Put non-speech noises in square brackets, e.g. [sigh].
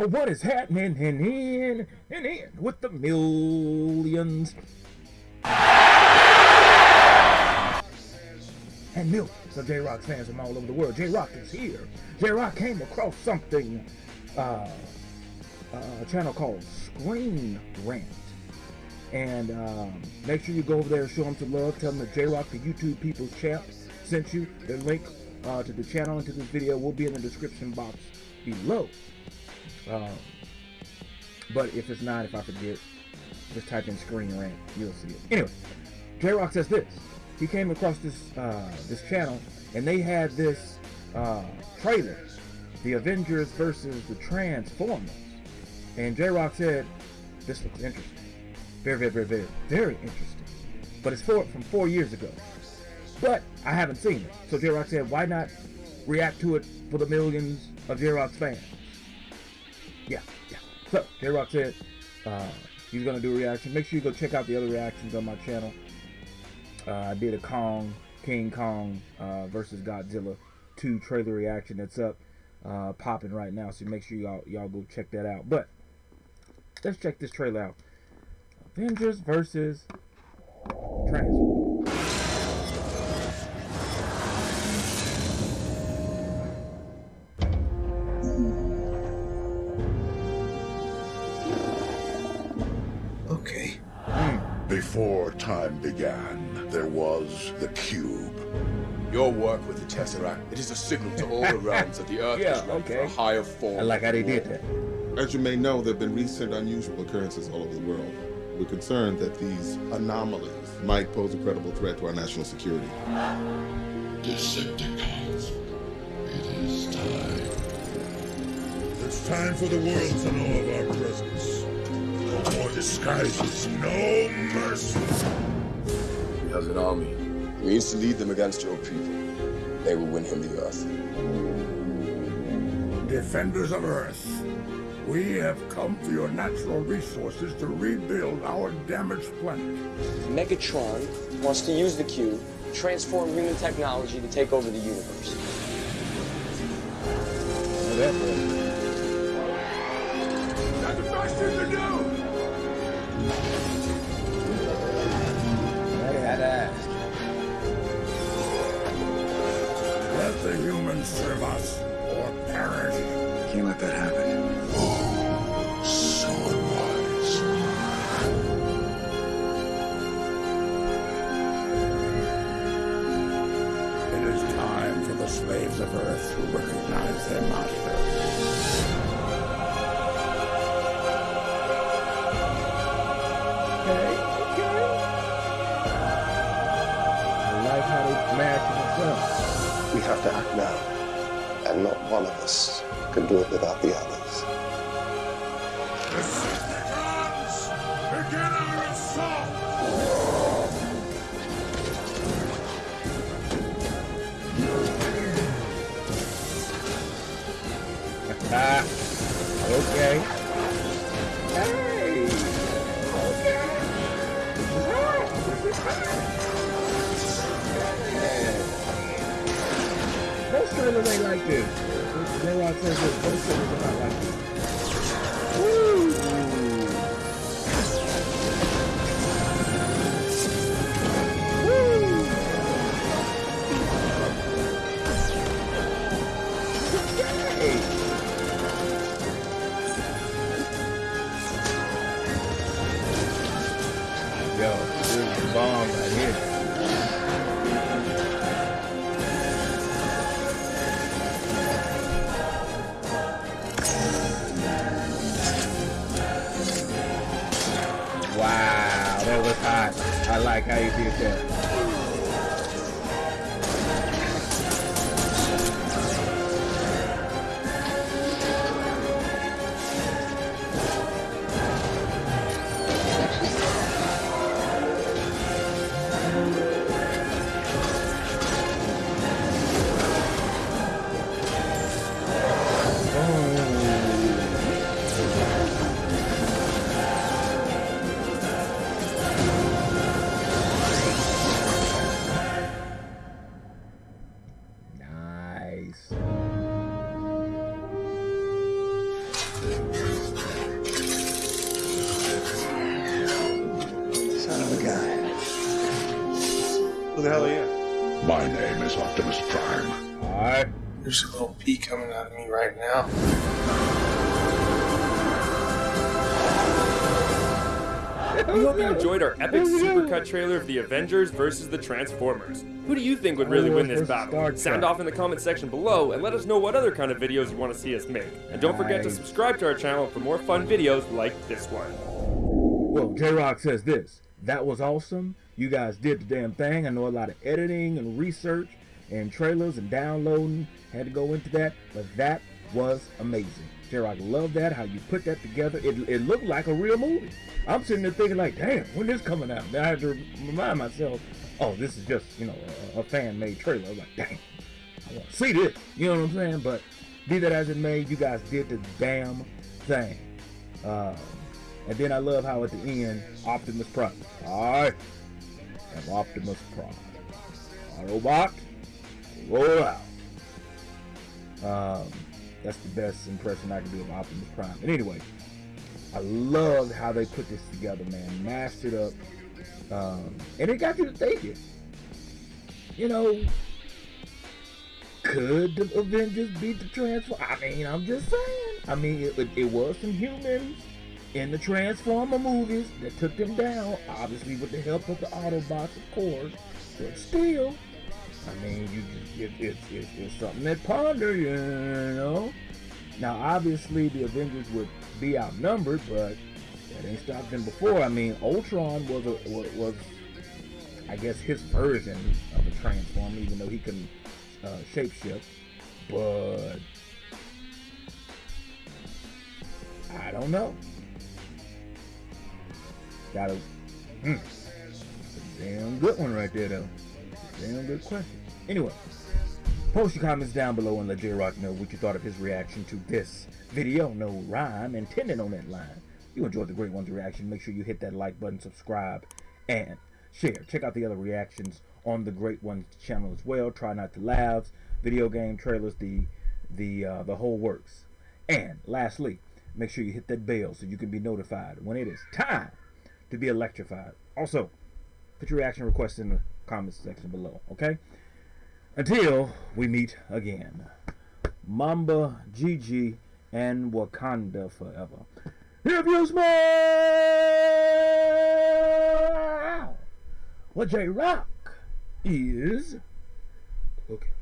Oh, what is happening in in in in with the millions and millions of J Rock fans from all over the world? J Rock is here. J Rock came across something, uh, a channel called Screen Rant. And um, make sure you go over there and show them some love. Tell them that J Rock, the YouTube People's Champ, sent you. The link uh, to the channel and to this video will be in the description box below. Um, but if it's not, if I forget, just type in screen rant, you'll see it. Anyway, J Rock says this. He came across this uh, this channel and they had this uh, trailer, the Avengers versus the Transformers. And J Rock said, This looks interesting. Very, very, very, very, very interesting. But it's four, from four years ago. But I haven't seen it. So J Rock said, Why not react to it for the millions of J Rock's fans? Yeah, yeah. So J Rock said uh, he's gonna do a reaction. Make sure you go check out the other reactions on my channel. Uh, I did a Kong, King Kong uh, versus Godzilla 2 trailer reaction that's up, uh, popping right now. So make sure y'all y'all go check that out. But let's check this trailer out. Avengers versus Transformers. Okay. Before time began, there was the cube. Your work with the Tesseract, it is a signal to all the [laughs] realms that the Earth Yeah, is ready for a higher form. I like how they did that. As you may know, there have been recent unusual occurrences all over the world. We're concerned that these anomalies might pose a credible threat to our national security. Decepticons. It is time. It's time for the world to know of our presence. No more disguises, no mercy. He has an army. He means to lead them against your people. They will win him the Earth. Defenders of Earth, we have come for your natural resources to rebuild our damaged planet. Megatron wants to use the cube transform human technology to take over the universe. That That's the best thing to do! Let the humans serve us or perish. Can't let that happen. So unwise. It is time for the slaves of Earth to recognize their master. How they match. We have to act now, and not one of us can do it without the others. Decepticons! Begin our assault! Ah, okay. Trailers ain't like this. J-Rock says this. Not like this. Like how you did that. Son of a guy. Who the hell are you? My name is Optimus Prime. Hi. There's a little pee coming out of me right now. We hope you enjoyed our epic supercut trailer of the Avengers versus the Transformers. Who do you think would really win this battle? Sound off in the comment section below and let us know what other kind of videos you want to see us make. And don't forget to subscribe to our channel for more fun videos like this one. Well, J Rock says this. That was awesome. You guys did the damn thing. I know a lot of editing and research and trailers and downloading had to go into that, but that was amazing. Rock loved that, how you put that together. It, it looked like a real movie. I'm sitting there thinking like, damn, when this coming out? Then I had to remind myself, oh, this is just, you know, a, a fan-made trailer. I was like, damn, I want to see this. You know what I'm saying? But be that as it may, you guys did the damn thing. Um, and then I love how at the end, Optimus Prime. Alright. am Optimus Prime. Autobot, roll out. Um, that's the best impression I can do of Optimus Prime. And anyway, I loved how they put this together, man. Mashed it up. Um, and it got you to thinking. You know, could the Avengers beat the Transformers? I mean, I'm just saying. I mean, it, it, it was some humans in the Transformer movies that took them down, obviously with the help of the Autobots, of course. But still, I mean, you just, it, it's, it's, something that ponder, you know. Now, obviously, the Avengers would be outnumbered, but that ain't stopped them before. I mean, Ultron was a, was, was I guess, his version of a Transformer, even though he can uh, shapeshift. But I don't know. Got a, hmm, a damn good one right there, though. Damn good question. Anyway, post your comments down below and let J Rock know what you thought of his reaction to this video. No rhyme intended on that line. If you enjoyed the Great One's reaction, make sure you hit that like button, subscribe, and share. Check out the other reactions on the Great One's channel as well. Try not to laugh, video game trailers, the the uh, the whole works. And lastly, make sure you hit that bell so you can be notified when it is time to be electrified. Also, put your reaction requests in the comments section below, okay? Until we meet again. Mamba, Gigi, and Wakanda forever. If you smell what J Rock is cooking.